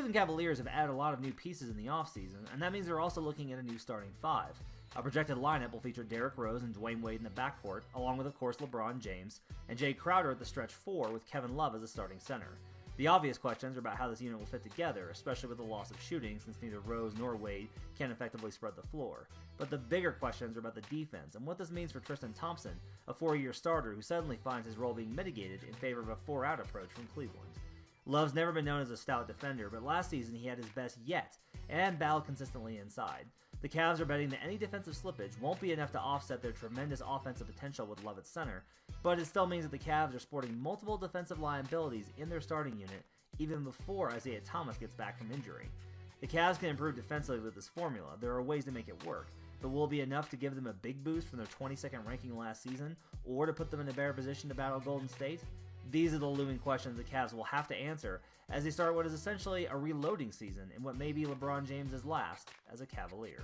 Cleveland Cavaliers have added a lot of new pieces in the offseason, and that means they're also looking at a new starting five. A projected lineup will feature Derrick Rose and Dwyane Wade in the backcourt, along with, of course, LeBron James, and Jae Crowder at the stretch four with Kevin Love as the starting center. The obvious questions are about how this unit will fit together, especially with the loss of shooting, since neither Rose nor Wade can effectively spread the floor. But the bigger questions are about the defense and what this means for Tristan Thompson, a four year starter who suddenly finds his role being mitigated in favor of a four out approach from Cleveland. Love's never been known as a stout defender, but last season he had his best yet and battled consistently inside. The Cavs are betting that any defensive slippage won't be enough to offset their tremendous offensive potential with Love at center, but it still means that the Cavs are sporting multiple defensive liabilities in their starting unit even before Isaiah Thomas gets back from injury. The Cavs can improve defensively with this formula. There are ways to make it work, but will it be enough to give them a big boost from their 22nd ranking last season, or to put them in a better position to battle Golden State? These are the looming questions the Cavs will have to answer as they start what is essentially a reloading season in what may be LeBron James' last as a Cavalier.